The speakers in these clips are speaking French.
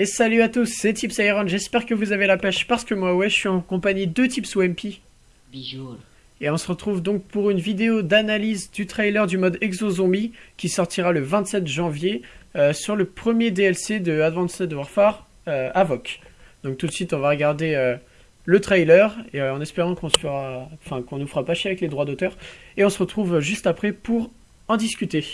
Et salut à tous, c'est Tips Iron, j'espère que vous avez la pêche parce que moi ouais, je suis en compagnie de Tips OMP. Bijou. Et on se retrouve donc pour une vidéo d'analyse du trailer du mode Exo Zombie qui sortira le 27 janvier euh, sur le premier DLC de Advanced Warfare euh, Avoc. Donc tout de suite on va regarder euh, le trailer et en espérant qu'on enfin qu'on nous fera pas chier avec les droits d'auteur. Et on se retrouve juste après pour en discuter.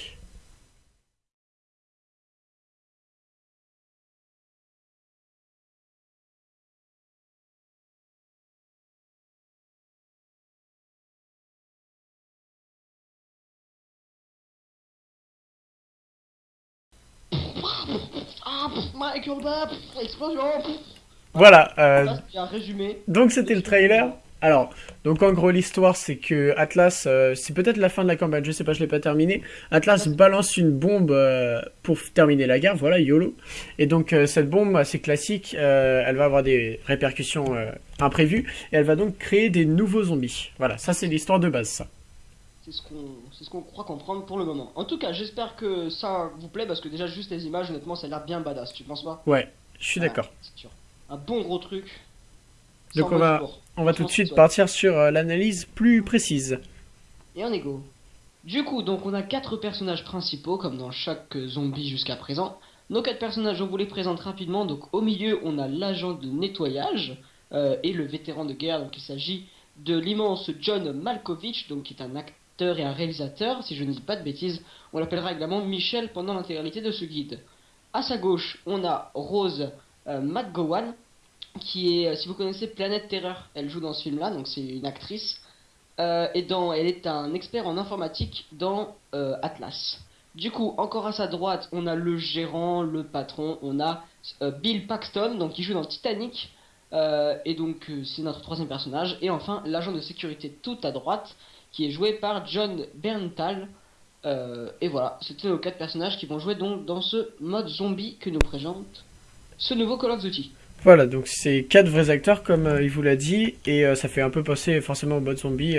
Explosion. Voilà, euh, un résumé. donc c'était le trailer. Alors, donc en gros l'histoire c'est que Atlas, euh, c'est peut-être la fin de la campagne, je sais pas, je l'ai pas terminé. Atlas balance une bombe euh, pour terminer la guerre, voilà, YOLO. Et donc euh, cette bombe assez classique, euh, elle va avoir des répercussions euh, imprévues et elle va donc créer des nouveaux zombies. Voilà, ça c'est l'histoire de base ça. C'est ce qu'on ce qu'on croit comprendre pour le moment. En tout cas, j'espère que ça vous plaît parce que déjà juste les images, honnêtement, ça a l'air bien badass. Tu penses pas? Ouais, je suis d'accord. Ah, c'est sûr. Un bon gros truc. Donc on va- mode sport. On va tout de suite partir sur euh, l'analyse plus précise. Et on est go. Du coup, donc on a quatre personnages principaux, comme dans chaque zombie jusqu'à présent. Nos quatre personnages, on vous les présente rapidement. Donc au milieu, on a l'agent de nettoyage euh, et le vétéran de guerre. Donc il s'agit de l'immense John Malkovich, donc qui est un acteur et un réalisateur, si je ne dis pas de bêtises. On l'appellera également Michel pendant l'intégralité de ce guide. À sa gauche, on a Rose euh, McGowan, qui est, euh, si vous connaissez Planète Terreur, elle joue dans ce film-là, donc c'est une actrice. Euh, et dans, elle est un expert en informatique dans Atlas. Du coup, encore à sa droite, on a le gérant, le patron, on a Bill Paxton, donc qui joue dans Titanic, et donc c'est notre troisième personnage. Et enfin, l'agent de sécurité tout à droite, qui est joué par John Berntal. Euh, et voilà, c'était nos quatre personnages qui vont jouer donc dans ce mode zombie que nous présente ce nouveau Call of Duty. Voilà, donc c'est quatre vrais acteurs comme euh, il vous l'a dit, et euh, ça fait un peu passer forcément au mode zombie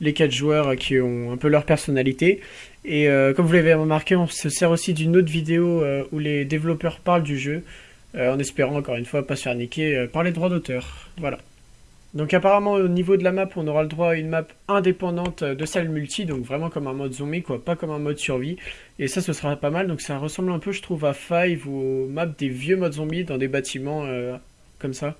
les quatre joueurs qui ont un peu leur personnalité. Et comme vous l'avez remarqué, on se sert aussi d'une autre vidéo où les développeurs parlent du jeu, en espérant encore une fois pas se faire niquer par les droits d'auteur. Voilà. Donc apparemment au niveau de la map, on aura le droit à une map indépendante euh, de celle multi, donc vraiment comme un mode zombie, quoi, pas comme un mode survie. Et ça, ce sera pas mal. Donc ça ressemble un peu, je trouve, à Five ou aux maps des vieux modes zombies dans des bâtiments euh, comme ça.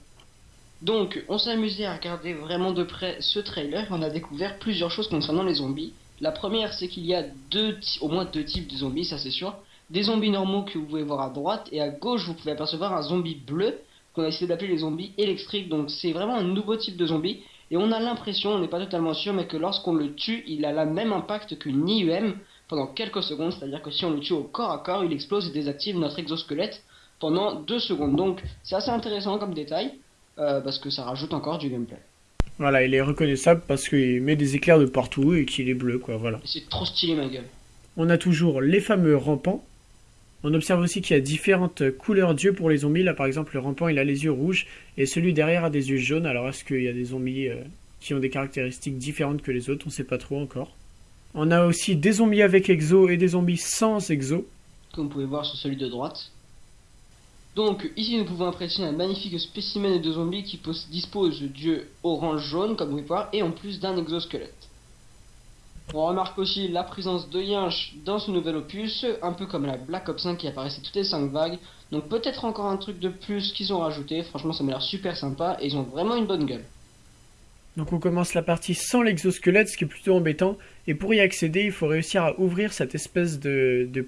Donc, on s'est amusé à regarder vraiment de près ce trailer et on a découvert plusieurs choses concernant les zombies. La première, c'est qu'il y a deux, au moins deux types de zombies, ça c'est sûr. Des zombies normaux que vous pouvez voir à droite et à gauche, vous pouvez apercevoir un zombie bleu qu'on a essayé d'appeler les zombies électriques. Donc, c'est vraiment un nouveau type de zombie et on a l'impression, on n'est pas totalement sûr, mais que lorsqu'on le tue, il a le même impact qu'une IUM pendant quelques secondes. C'est-à-dire que si on le tue au corps à corps, il explose et désactive notre exosquelette pendant deux secondes. Donc, c'est assez intéressant comme détail. Euh, parce que ça rajoute encore du gameplay. Voilà, il est reconnaissable parce qu'il met des éclairs de partout et qu'il est bleu, quoi, voilà. C'est trop stylé ma gueule. On a toujours les fameux rampants. On observe aussi qu'il y a différentes couleurs d'yeux pour les zombies. Là, par exemple, le rampant, il a les yeux rouges et celui derrière a des yeux jaunes. Alors, est-ce qu'il y a des zombies euh, qui ont des caractéristiques différentes que les autres? On sait pas trop encore. On a aussi des zombies avec exo et des zombies sans exo. Comme vous pouvez voir sur celui de droite. Donc ici nous pouvons apprécier un magnifique spécimen de zombies qui pos- dispose d'yeux orange-jaune comme vous pouvez voir et en plus d'un exosquelette. On remarque aussi la présence de Yinch dans ce nouvel opus, un peu comme la Black Ops 5 qui apparaissait toutes les 5 vagues. Donc peut-être encore un truc de plus qu'ils ont rajouté, franchement ça m'a l'air super sympa et ils ont vraiment une bonne gueule. Donc on commence la partie sans l'exosquelette, ce qui est plutôt embêtant. Et pour y accéder, il faut réussir à ouvrir cette espèce de,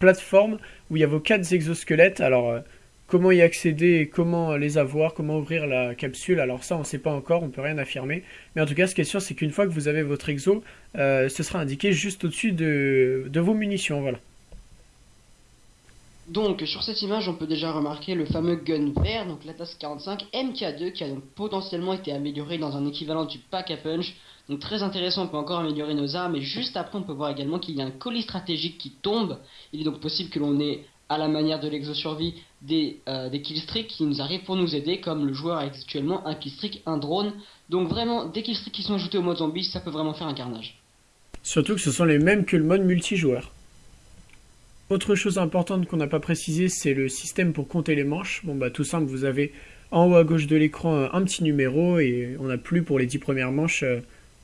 plateforme où il y a vos quatre exosquelettes. Alors euh, comment y accéder comment les avoir, comment ouvrir la capsule, alors ça on sait pas encore, on peut rien affirmer. Mais en tout cas ce qui est sûr c'est qu'une fois que vous avez votre exo, euh, ce sera indiqué juste au-dessus de, de vos munitions. Voilà. Donc sur cette image on peut déjà remarquer le fameux gun vert, donc l'Atas 45 MK2 qui a donc potentiellement été amélioré dans un équivalent du pack à punch. Donc très intéressant, on peut encore améliorer nos armes et juste après on peut voir également qu'il y a un colis stratégique qui tombe. Il est donc possible que l'on ait à la manière de l'exosurvie des, euh, des killstreaks qui nous arrivent pour nous aider comme le joueur a actuellement un killstreak, un drone. Donc vraiment des killstreaks qui sont ajoutés au mode zombie, ça peut vraiment faire un carnage. Surtout que ce sont les mêmes que le mode multijoueur. Autre chose importante qu'on n'a pas précisé, c'est le système pour compter les manches. Bon bah tout simple, vous avez en haut à gauche de l'écran un petit numéro et on n'a plus pour les 10 premières manches euh,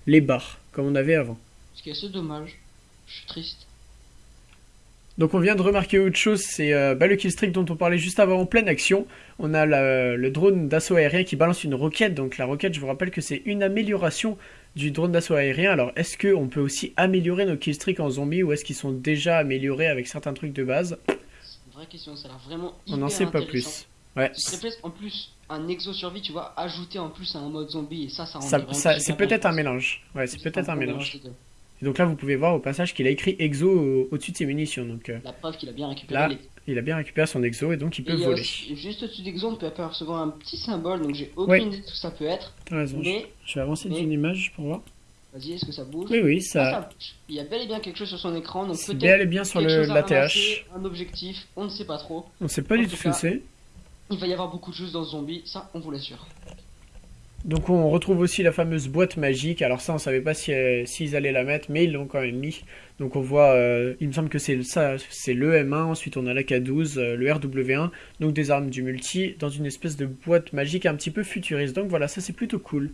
les barres comme on avait avant. Ce qui est assez dommage. Je suis triste. Donc on vient de remarquer autre chose, c'est euh, bah, le killstreak dont on parlait juste avant en pleine action. On a le drone d'assaut aérien qui balance une roquette. Donc la roquette, je vous rappelle que c'est une amélioration du drone d'assaut aérien. Alors est-ce qu'on peut aussi améliorer nos killstreaks en zombie ou est-ce qu'ils sont déjà améliorés avec certains trucs de base? C'est une vraie question, ça a l'air vraiment hyper On n'en sait pas plus. Ouais. Ce serait en plus un exo survie, tu vois, ajouté en plus à un mode zombie et ça, ça rend ça, C'est peut-être un mélange. Ouais, c'est peut-être un mélange. Et donc là, vous pouvez voir au passage qu'il a écrit exo au-dessus de ses munitions. Donc, euh, la preuve qu'il a bien récupéré. Là, il a bien récupéré son exo et donc il peut voler. juste au-dessus d'exo, on peut apercevoir un petit symbole, donc j'ai aucune idée de ce que ça peut être. T'as raison. je vais avancer d'une image pour voir. Vas-y, est-ce que ça bouge? Oui, oui, ça... Ah, ça... Il y a bel et bien quelque chose sur son écran, donc peut-être. bel et bien sur le, l'ATH. Un objectif, on ne sait pas trop. On ne sait pas du tout ce que c'est. Il va y avoir beaucoup de choses dans ce zombie, ça, on vous l'assure. Donc on retrouve aussi la fameuse boîte magique. Alors ça, on savait pas s'ils si, allaient la mettre, mais ils l'ont quand même mis. Donc on voit, euh, il me semble que c'est ça, c'est le M1. Ensuite on a l'AK12, euh, le RW1, donc des armes du multi dans une espèce de boîte magique un petit peu futuriste. Donc voilà, ça c'est plutôt cool.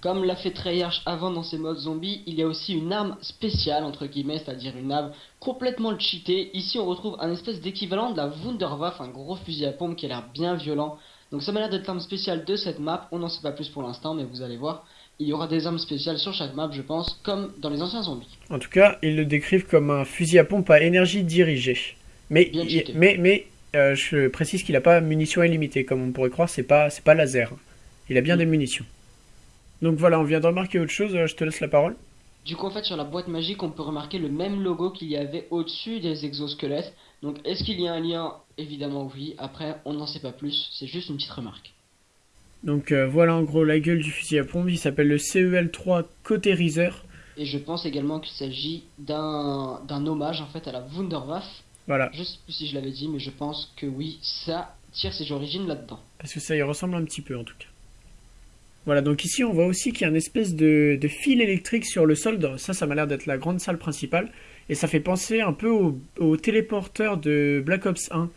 Comme l'a fait Treyarch avant dans ses modes zombies, il y a aussi une arme spéciale, entre guillemets, c'est-à-dire une arme complètement cheatée. Ici, on retrouve un espèce d'équivalent de la Wunderwaffe, un gros fusil à pompe qui a l'air bien violent. Donc ça m'a l'air d'être l'arme spéciale de cette map, on n'en sait pas plus pour l'instant, mais vous allez voir. Il y aura des armes spéciales sur chaque map, je pense, comme dans les anciens zombies. En tout cas, ils le décrivent comme un fusil à pompe à énergie dirigée. Mais, mais, mais euh, je précise qu'il n'a pas munitions illimitées, comme on pourrait croire, c'est pas, pas laser. Il a bien des munitions. Donc voilà, on vient de remarquer autre chose, euh, je te laisse la parole. Du coup, en fait, sur la boîte magique, on peut remarquer le même logo qu'il y avait au-dessus des exosquelettes. Donc, est-ce qu'il y a un lien Évidemment, oui. Après, on n'en sait pas plus. C'est juste une petite remarque. Donc, euh, voilà en gros la gueule du fusil à pompe. Il s'appelle le CEL3 Cauterizer. Et je pense également qu'il s'agit d'un hommage en fait à la Wunderwaffe. Voilà. Je sais plus si je l'avais dit, mais je pense que oui, ça tire ses origines là-dedans. Parce que ça y ressemble un petit peu en tout cas. Voilà, donc ici on voit aussi qu'il y a une espèce de, fil électrique sur le sol. Ça, ça m'a l'air d'être la grande salle principale. Et ça fait penser un peu au, téléporteur de Black Ops 1.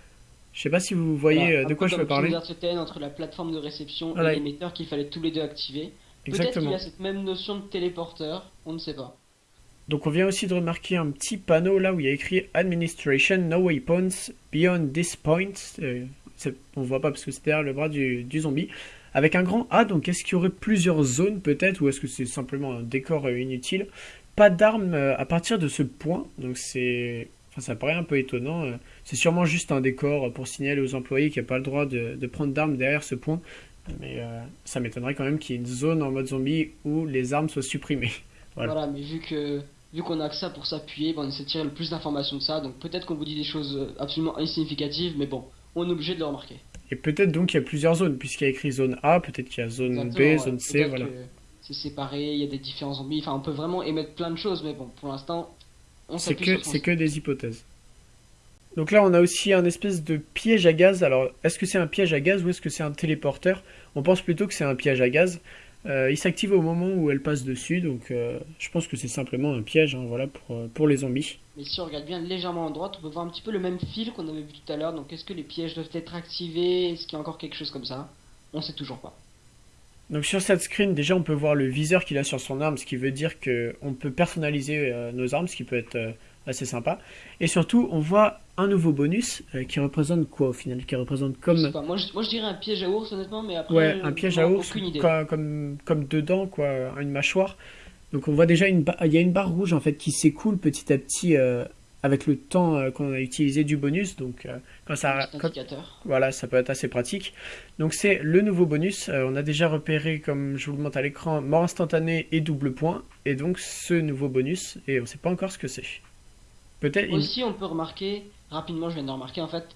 Je sais pas si vous voyez euh, de quoi je veux parler. entre la plateforme de réception et l'émetteur qu'il fallait tous les deux activer. Peut-être qu'il y a cette même notion de téléporteur, on ne sait pas. Donc on vient aussi de remarquer un petit panneau là où il y a écrit Administration No Weapons Beyond This Point. Euh, on voit pas parce que c'est derrière le bras du zombie avec un grand A. Donc est-ce qu'il y aurait plusieurs zones peut-être ou est-ce que c'est simplement un décor euh, inutile? Pas d'armes euh, à partir de ce point. Donc c'est... Enfin, ça paraît un peu étonnant. Euh. C'est sûrement juste un décor pour signaler aux employés qu'il n'y a pas le droit de, prendre d'armes derrière ce point. Mais ça m'étonnerait quand même qu'il y ait une zone en mode zombie où les armes soient supprimées. Voilà, mais vu que vu qu'on a que ça pour s'appuyer, on essaie de tirer le plus d'informations de ça. Donc peut-être qu'on vous dit des choses absolument insignificatives, mais bon, on est obligé de le remarquer. Et peut-être donc qu'il y a plusieurs zones, puisqu'il y a écrit zone A, peut-être qu'il y a zone B, zone C, voilà. C'est séparé, il y a des différents zombies, enfin on peut vraiment émettre plein de choses, mais bon, pour l'instant, on C'est que, c'est que des hypothèses. Donc là, on a aussi un espèce de piège à gaz. Alors, est-ce que c'est un piège à gaz ou est-ce que c'est un téléporteur? On pense plutôt que c'est un piège à gaz. Euh, il s'active au moment où elle passe dessus, donc euh, je pense que c'est simplement un piège hein, voilà, pour, euh, pour les zombies. Mais si on regarde bien légèrement à droite, on peut voir un petit peu le même fil qu'on avait vu tout à l'heure. Donc est-ce que les pièges doivent être activés? Est-ce qu'il y a encore quelque chose comme ça? On sait toujours pas. Donc sur cette screen, déjà on peut voir le viseur qu'il a sur son arme, ce qui veut dire qu'on peut personnaliser nos armes, ce qui peut être assez sympa. Et surtout, on voit un nouveau bonus euh, qui représente quoi au final? Qui représente comme. moi, je, dirais un piège à ours honnêtement, mais après. Ouais, un piège à ours comme, comme, dedans, quoi, une mâchoire. Donc on voit déjà une il y a une barre rouge en fait qui s'écoule petit à petit euh, avec le temps euh, qu'on a utilisé du bonus. Donc quand ça voilà, ça peut être assez pratique. Donc c'est le nouveau bonus. on a déjà repéré comme je vous le montre à l'écran mort instantanée et double point et donc ce nouveau bonus et on sait pas encore ce que c'est. Peut-être. Aussi on peut remarquer rapidement, je viens de remarquer, en fait,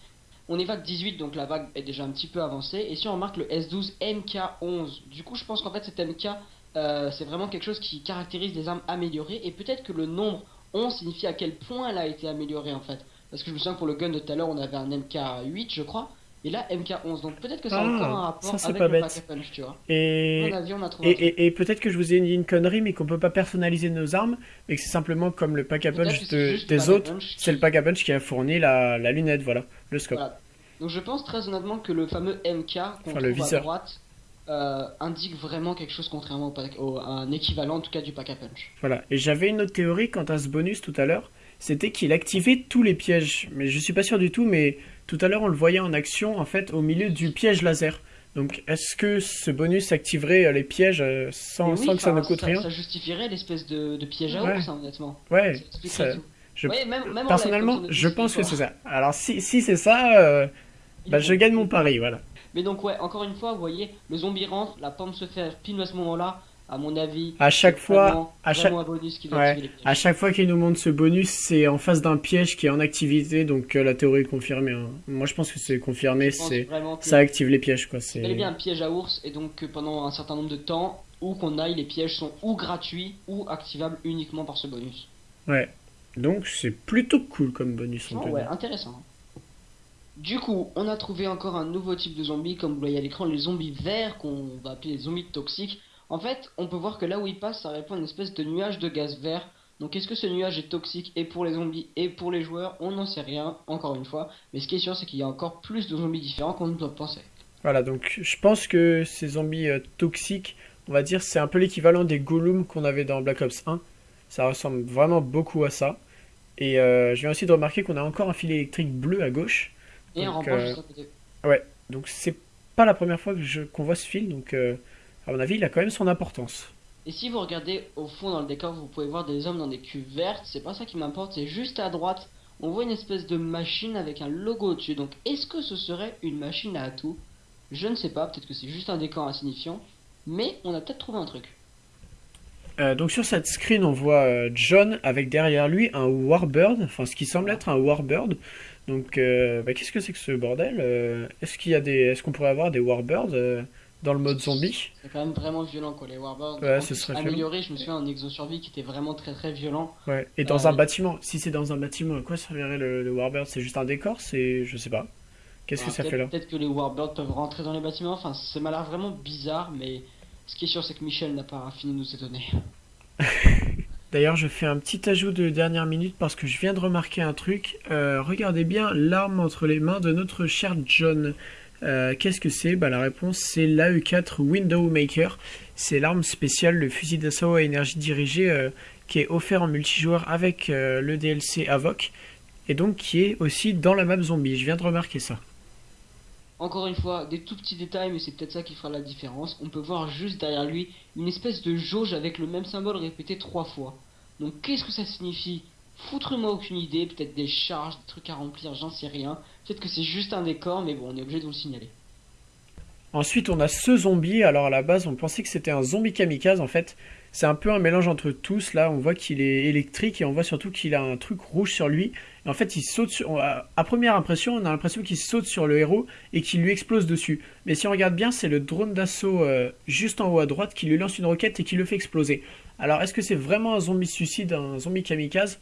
on est vague 18, donc la vague est déjà un petit peu avancée. Et si on remarque le S12 MK11, du coup, je pense qu'en fait, cet MK, euh, c'est vraiment quelque chose qui caractérise des armes améliorées. Et peut-être que le nombre 11 signifie à quel point elle a été améliorée, en fait. Parce que je me souviens que pour le gun de tout à l'heure, on avait un MK8, je crois. Et là, MK11. Donc peut-être que ça a Ah, encore un rapport avec pas le bête. pack a punch, tu vois. Et, avis, on peut-être que je vous ai dit une connerie, mais qu'on peut pas personnaliser nos armes, mais que c'est simplement comme le pack a punch de- des autres, c'est le pack a punch qui a fourni la, la lunette, voilà, le scope. Voilà. Donc je pense très honnêtement que le fameux MK qu'on Enfin, le à droite euh, indique vraiment quelque chose contrairement au, pack- au- à un équivalent en tout cas du pack a punch. Voilà. Et j'avais une autre théorie quant à ce bonus tout à l'heure, c'était qu'il activait tous les pièges. Mais je suis pas sûr du tout, mais tout à l'heure on le voyait en action en fait au milieu du piège laser. Donc est-ce que ce bonus activerait euh, les pièges euh, sans, que ça ne coûte rien? Ça justifierait l'espèce de, de piège à Ouais. ours, hein, honnêtement. Ouais, Ça je- Ouais, même- même en live, personnellement je pense que c'est ça. Alors si, si c'est ça, euh, bah, je gagne mon pari, voilà. Mais donc ouais, encore une fois, vous voyez, le zombie rentre, la pomme se fait pile à ce moment-là. À mon avis, À chaque fois- vraiment, à chaque- un bonus Ouais, à fois qu'il nous montre ce bonus, c'est en face d'un piège qui est en activité, donc euh, la théorie est confirmée. hein. Moi je pense que c'est confirmé, c'est ça active les pièges quoi. c'est C'est bel et bien un piège à ours et donc que pendant un certain nombre de temps, où qu'on aille, les pièges sont ou gratuits ou activables uniquement par ce bonus. ouais. Donc c'est plutôt cool comme bonus on peut ouais, dire. intéressant. Du coup, on a trouvé encore un nouveau type de zombie, comme vous voyez à l'écran, les zombies verts, qu'on va appeler les zombies toxiques. En fait, on peut voir que là où ils passent, ça répond à une espèce de nuage de gaz vert. Donc est-ce que ce nuage est toxique et pour les zombies et pour les joueurs? On n'en sait rien, encore une fois. Mais ce qui est sûr, c'est qu'il y a encore plus de zombies différents qu'on ne peut penser. Voilà, donc je pense que ces zombies euh, toxiques, on va dire, c'est un peu l'équivalent des golems qu'on avait dans Black Ops 1. Ça ressemble vraiment beaucoup à ça. Et euh, je viens aussi de remarquer qu'on a encore un fil électrique bleu à gauche. Et un Donc, rempart euh, côté. Donc c'est pas la première fois que je- qu'on voit ce fil, donc euh, à mon avis, il a quand même son importance. Et si vous regardez au fond dans le décor, vous pouvez voir des hommes dans des cuves vertes. C'est pas ça qui m'importe, c'est juste à droite. On voit une espèce de machine avec un logo au-dessus. Donc est-ce que ce serait une machine à atout Je ne sais pas, peut-être que c'est juste un décor insignifiant. Mais on a peut-être trouvé un truc. Euh, donc sur cette screen, on voit euh, John avec derrière lui un Warbird, enfin ce qui semble être un Warbird. Donc euh, bah, qu'est-ce que c'est que ce bordel Euh, Est-ce qu'il y a des, est-ce qu'on pourrait avoir des Warbirds euh, dans le mode zombie? C'est quand même vraiment violent quoi, les Warbirds. Ouais, ce serait amélioré, je me souviens en Exosurvie qui était vraiment très très violent. Ouais. Et dans un bâtiment, si c'est dans un bâtiment, à quoi servirait le, le Warbird? C'est juste un décor C'est, je sais pas. Qu'est-ce que Alors, ça fait là? Peut-être que les Warbirds peuvent rentrer dans les bâtiments. Enfin, ça m'a l'air vraiment bizarre, mais ce qui est sûr, c'est que Michel n'a pas fini de nous étonner. D'ailleurs, je fais un petit ajout de dernière minute parce que je viens de remarquer un truc. Euh, regardez bien l'arme entre les mains de notre cher John. Euh, Qu'est-ce que c'est? Bah, La réponse c'est l'AE4 Window Maker. C'est l'arme spéciale, le fusil d'assaut à énergie dirigée euh, qui est offert en multijoueur avec le DLC Avoc et donc qui est aussi dans la map zombie. Je viens de remarquer ça. Encore une fois, des tout petits détails, mais c'est peut-être ça qui fera la différence. On peut voir juste derrière lui une espèce de jauge avec le même symbole répété trois fois. Donc qu'est-ce que ça signifie? Foutre-moi aucune idée, peut-être des charges, des trucs à remplir, j'en sais rien. Peut-être que c'est juste un décor, mais bon, on est obligé de vous le signaler. Ensuite, on a ce zombie. Alors à la base, on pensait que c'était un zombie kamikaze. En fait, c'est un peu un mélange entre tous. Là, on voit qu'il est électrique et on voit surtout qu'il a un truc rouge sur lui. Et en fait, il saute sur. À première impression, on a l'impression qu'il saute sur le héros et qu'il lui explose dessus. Mais si on regarde bien, c'est le drone d'assaut euh, juste en haut à droite qui lui lance une roquette et qui le fait exploser. Alors, est-ce que c'est vraiment un zombie suicide, un zombie kamikaze?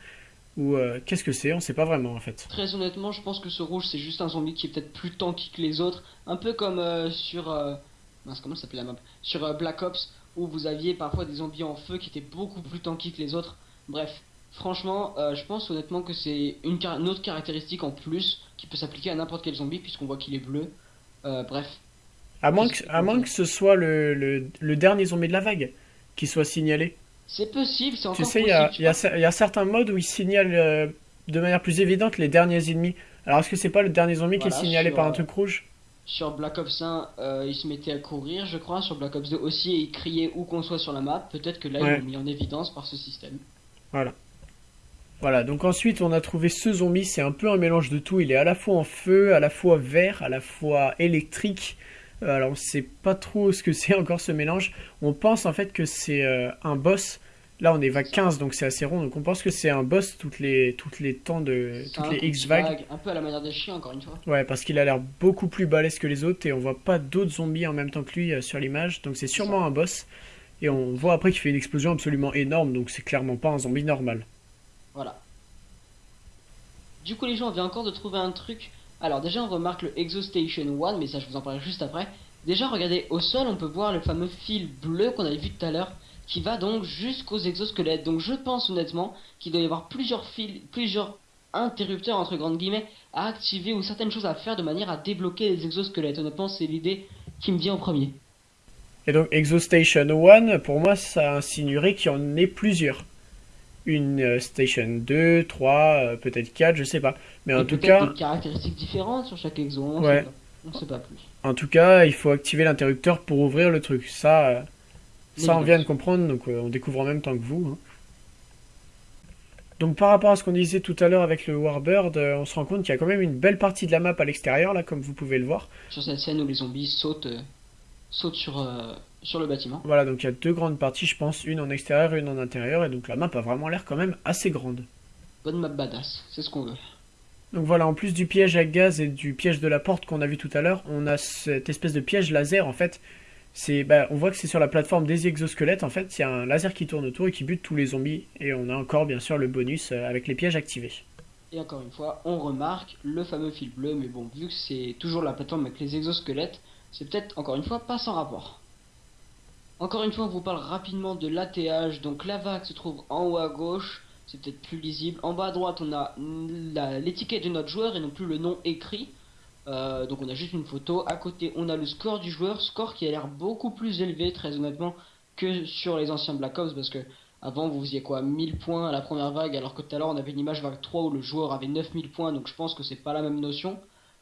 Ou euh, qu'est-ce que c'est? On sait pas vraiment en fait. Très honnêtement, je pense que ce rouge, c'est juste un zombie qui est peut-être plus tanky que les autres. Un peu comme euh, sur. Euh... mince, comment s'appelle la map? Sur Black Ops, où vous aviez parfois des zombies en feu qui étaient beaucoup plus tanky que les autres. Bref, franchement, je pense honnêtement que c'est une, car- une autre caractéristique en plus qui peut s'appliquer à n'importe quel zombie, puisqu'on voit qu'il est bleu. Bref, À moins que, à moins que ce soit le, le, le dernier zombie de la vague qui soit signalé. C'est possible, c'est Tu encore sais, il possible. y a, tu y a cer- il y a certains modes où ils signalent euh, de manière plus évidente les derniers ennemis. Alors est-ce que c'est pas le dernier zombie qui est Voilà, signalé sur, par un euh, truc rouge? Sur Black Ops 1, euh, il se mettait à courir, je crois. Sur Black Ops 2 aussi, et il criait où qu'on soit sur la map. Peut-être que là, Ouais. ils l'ont mis en évidence par ce système. Voilà, donc ensuite on a trouvé ce zombie, c'est un peu un mélange de tout. Il est à la fois en feu, à la fois vert, à la fois électrique. Euh, alors on sait pas trop ce que c'est encore ce mélange. On pense en fait que c'est euh, un boss. Là on est vague 15 donc c'est assez rond. Donc on pense que c'est un boss toutes les, toutes les temps de. Toutes les X vagues. vague, Un peu à la manière des chiens, encore une fois. Ouais, parce qu'il a l'air beaucoup plus balèze que les autres et on voit pas d'autres zombies en même temps que lui euh, sur l'image. Donc c'est sûrement un boss. Et on voit après qu'il fait une explosion absolument énorme, donc c'est clairement pas un zombie normal. Voilà. Du coup, les gens, on vient encore de trouver un truc Alors déjà on remarque le Exostation 1, mais ça je vous en parlerai juste après. Déjà regardez, au sol on peut voir le fameux fil bleu qu'on avait vu tout à l'heure, qui va donc jusqu'aux exosquelettes. Donc je pense honnêtement qu'il doit y avoir plusieurs fils, plusieurs interrupteurs entre grandes guillemets à activer ou certaines choses à faire de manière à débloquer les exosquelettes. Honnêtement c'est l'idée qui me vient en premier. Et donc Exostation 1, pour moi ça insinuerait qu'il y en ait plusieurs une euh, Station 2, 3, euh, peut-être 4, je sais pas. Mais en tout cas. des caractéristiques différentes sur chaque exo, on ouais. sait pas. plus. En tout cas, il faut activer l'interrupteur pour ouvrir le truc. Ça, euh, ça on vient de comprendre, donc on découvre en même temps que vous. Hein. Donc par rapport à ce qu'on disait tout à l'heure avec le Warbird, on se rend compte qu'il y a quand même une belle partie de la map à l'extérieur, là, comme vous pouvez le voir. Sur cette scène où les zombies sautent, sautent sur, sur le bâtiment. Voilà, donc il y a deux grandes parties, je pense, une en extérieur et une en intérieur, et donc la map a vraiment l'air quand même assez grande. Bonne map badass, c'est ce qu'on veut. Donc voilà, en plus du piège à gaz et du piège de la porte qu'on a vu tout à l'heure, on a cette espèce de piège laser en fait. C'est, bah, on voit que c'est sur la plateforme des exosquelettes en fait, il y a un laser qui tourne autour et qui bute tous les zombies, et on a encore bien sûr le bonus euh, avec les pièges activés. Et encore une fois, on remarque le fameux fil bleu, mais bon, vu que c'est toujours la plateforme avec les exosquelettes, c'est peut-être encore une fois pas sans rapport. Encore une fois, on vous parle rapidement de l'ATH. Donc la vague se trouve en haut à gauche, c'est peut-être plus lisible. En bas à droite, on a l'étiquette de notre joueur et non plus le nom écrit. Euh, donc on a juste une photo. À côté, on a le score du joueur, score qui a l'air beaucoup plus élevé, très honnêtement, que sur les anciens Black Ops, parce que avant vous faisiez quoi? 1000 points à la première vague, alors que tout à l'heure on avait une image vague 3 où le joueur avait 9000 points, donc je pense que c'est pas la même notion.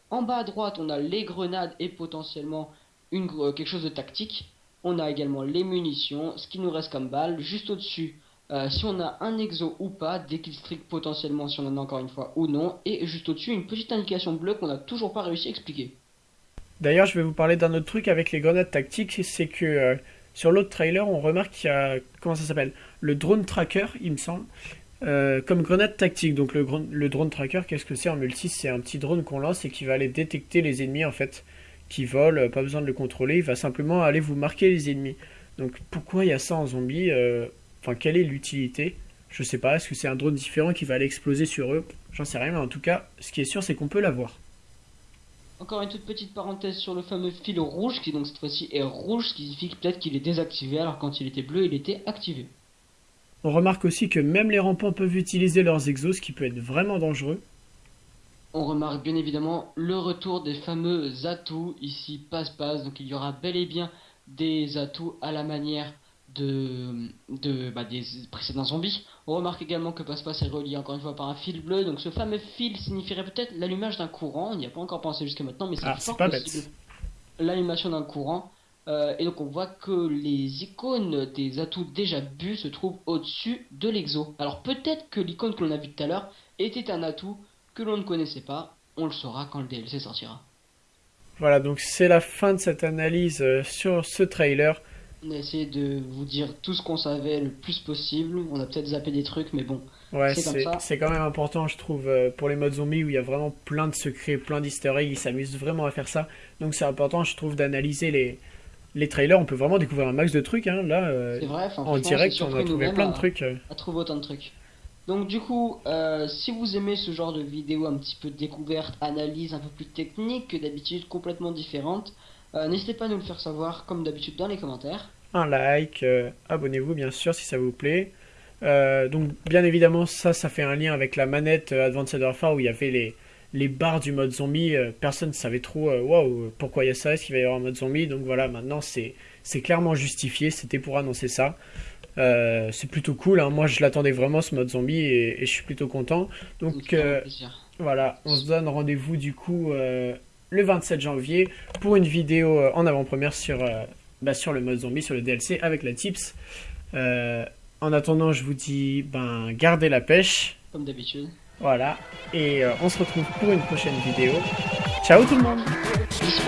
En bas à droite, on a les grenades et potentiellement euh, quelque chose de tactique. On a également les munitions, ce qui nous reste comme balle. Juste au-dessus, euh, si on a un exo ou pas, des killstreaks potentiellement si on en a encore une fois ou non. Et juste au-dessus, une petite indication bleue qu'on n'a toujours pas réussi à expliquer. D'ailleurs, je vais vous parler d'un autre truc avec les grenades tactiques, c'est que euh, sur l'autre trailer, on remarque qu'il y a, comment ça s'appelle? Le drone tracker, il me semble, euh, comme grenade tactique. Donc le, le drone tracker, qu'est-ce que c'est? En multi C'est un petit drone qu'on lance et qui va aller détecter les ennemis en fait qui vole, pas besoin de le contrôler, il va simplement aller vous marquer les ennemis. Donc pourquoi il y a ça en zombie euh, Enfin, quelle est l'utilité? Je sais pas, est-ce que c'est un drone différent qui va aller exploser sur eux? J'en sais rien, mais en tout cas, ce qui est sûr, c'est qu'on peut l'avoir. Encore une toute petite parenthèse sur le fameux fil rouge, qui donc cette fois-ci est rouge, ce qui signifie peut-être qu'il est désactivé, alors quand il était bleu, il était activé. On remarque aussi que même les rampants peuvent utiliser leurs exos, ce qui peut être vraiment dangereux on remarque bien évidemment le retour des fameux atouts, ici passe-passe, donc il y aura bel et bien des atouts à la manière de, de bah, des précédents zombies. On remarque également que passe-passe est relié encore une fois par un fil bleu, donc ce fameux fil signifierait peut-être l'allumage d'un courant, on n'y a pas encore pensé jusqu'à maintenant, mais c'est ah, pas possible. L'allumation d'un courant, euh, et donc on voit que les icônes des atouts déjà bu se trouvent au-dessus de l'exo. Alors peut-être que l'icône que l'on a vue tout à l'heure était un atout que l'on ne connaissait pas. On le saura quand le DLC sortira. Voilà, donc c'est la fin de cette analyse euh, sur ce trailer. On a essayé de vous dire tout ce qu'on savait le plus possible. On a peut-être zappé des trucs, mais bon. Ouais, c'est quand même important, je trouve, euh, pour les modes zombies où il y a vraiment plein de secrets, plein d'easter eggs. Ils s'amusent vraiment à faire ça. Donc c'est important, je trouve, d'analyser les, les trailers. On peut vraiment découvrir un max de trucs. Hein. Là, euh, vrai, en direct, on a trouvé plein de trucs. À trouver autant de trucs. Donc du coup, euh, si vous aimez ce genre de vidéo un petit peu découverte, analyse un peu plus technique que d'habitude, complètement différente, euh, n'hésitez pas à nous le faire savoir comme d'habitude dans les commentaires. Un like, euh, abonnez-vous bien sûr si ça vous plaît. donc bien évidemment ça, ça fait un lien avec la manette Advanced Warfare où il y avait les, les barres du mode zombie. personne ne savait trop, pourquoi il y a ça, est-ce qu'il va y avoir un mode zombie? Donc voilà, maintenant c'est clairement justifié, c'était pour annoncer ça. Euh, c'est plutôt cool. Hein. Moi, je l'attendais vraiment ce mode zombie et, je suis plutôt content. Donc euh, voilà, on se donne rendez-vous du coup euh, le 27 janvier pour une vidéo en avant-première sur, bah, sur le mode zombie, sur le DLC avec la tips. en attendant, je vous dis, ben, gardez la pêche. Comme d'habitude. Voilà, et on se retrouve pour une prochaine vidéo. Ciao tout le monde Peace